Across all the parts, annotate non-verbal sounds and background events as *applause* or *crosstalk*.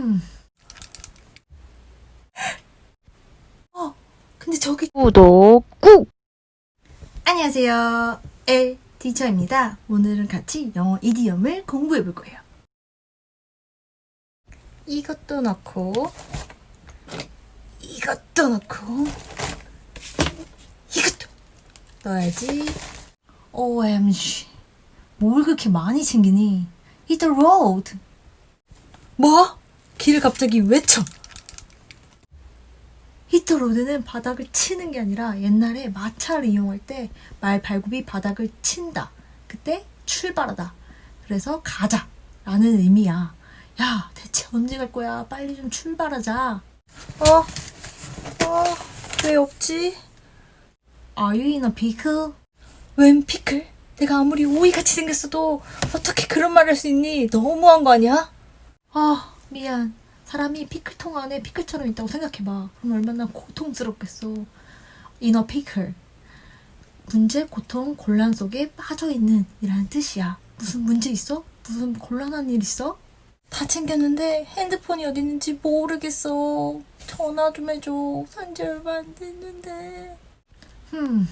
음. 어, 근데 저기 구독 꾹! 안녕하세요. 엘 티처입니다. 오늘은 같이 영어 이디엄을 공부해 볼 거예요. 이것도 넣고 이것도 넣고 이것도 넣어야지. OMG. 뭘 그렇게 많이 챙기니? Hit the road. 뭐? 길을 갑자기 외쳐. 히터로드는 바닥을 치는 게 아니라 옛날에 마차를 이용할 때 말 발굽이 바닥을 친다. 그때 출발하다. 그래서 가자. 라는 의미야. 야, 대체 언제 갈 거야? 빨리 좀 출발하자. 어? 어? 왜 없지? Are you in a pickle? 웬 피클? 내가 아무리 오이같이 생겼어도 어떻게 그런 말을 할수 있니? 너무한 거 아니야? 아, 미안. 사람이 피클통 안에 피클처럼 있다고 생각해봐. 그럼 얼마나 고통스럽겠어. 인어 피클. 문제, 고통, 곤란 속에 빠져있는 이라는 뜻이야. 무슨 문제 있어? 무슨 곤란한 일 있어? 다 챙겼는데 핸드폰이 어디 있는지 모르겠어. 전화 좀 해줘. 산지 얼마 안 됐는데. Hmm.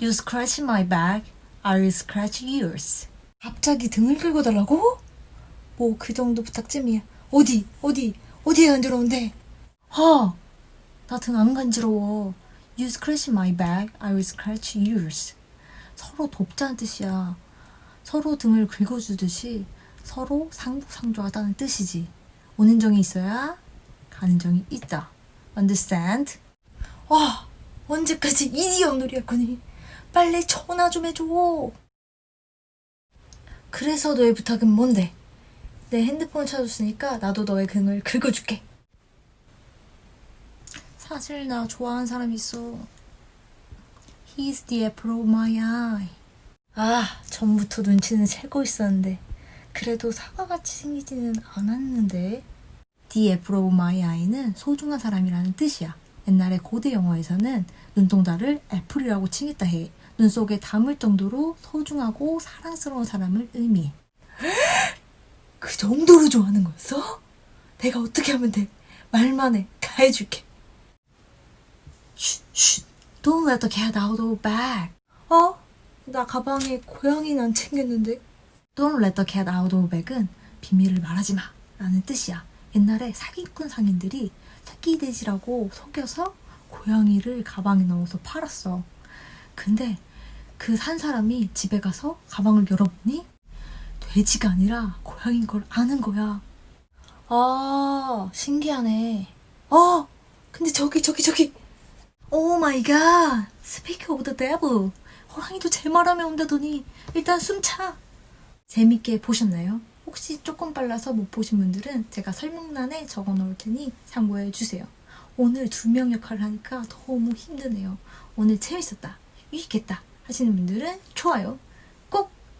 You scratch my back. I will scratch yours. 갑자기 등을 긁어달라고? 뭐 그 정도 부탁쯤이야. 어디? 어디? 어디에 간지러운데? 아, 나 등 안 간지러워. You scratch my back, I will scratch yours. 서로 돕자는 뜻이야. 서로 등을 긁어주듯이 서로 상부상조하다는 뜻이지. 오는 정이 있어야 가는 정이 있다. Understand? 와, 언제까지 이디엄 놀이 할 거니? 빨리 전화 좀 해줘. 그래서 너의 부탁은 뭔데? 내 핸드폰을 찾았으니까 나도 너의 등을 긁어줄게. 사실 나 좋아하는 사람 있어. He's the apple of my eye. 아, 전부터 눈치는 채고 있었는데 그래도 사과같이 생기지는 않았는데 The apple of my eye는 소중한 사람이라는 뜻이야. 옛날에 고대 영어에서는 눈동자를 애플이라고 칭했다 해. 눈 속에 담을 정도로 소중하고 사랑스러운 사람을 의미해. *laughs* 그 정도로 좋아하는 거였어? 내가 어떻게 하면 돼? 말만 해. 다 해줄게. 쉿, 쉿. Don't let the cat out of bag. 어? 나 가방에 고양이는 안 챙겼는데. Don't let the cat out of bag은 비밀을 말하지 마. 라는 뜻이야. 옛날에 사기꾼 상인들이 새끼 돼지라고 속여서 고양이를 가방에 넣어서 팔았어. 근데 그 산 사람이 집에 가서 가방을 열어보니 돼지가 아니라 고양인 걸 아는 거야. 아, 신기하네. 어, 근데 저기, 저기, 저기. Oh my god. Speak of the devil. 호랑이도 제 말하면 온다더니 일단 숨차. 재밌게 보셨나요? 혹시 조금 빨라서 못 보신 분들은 제가 설명란에 적어 놓을 테니 참고해 주세요. 오늘 두 명 역할을 하니까 너무 힘드네요. 오늘 재밌었다. 유익했다. 하시는 분들은 좋아요.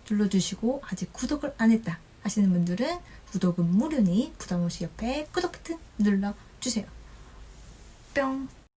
꼭 눌러주시고 아직 구독을 안 했다 하시는 분들은 구독은 무료니 부담없이 옆에 구독 버튼 눌러주세요. 뿅!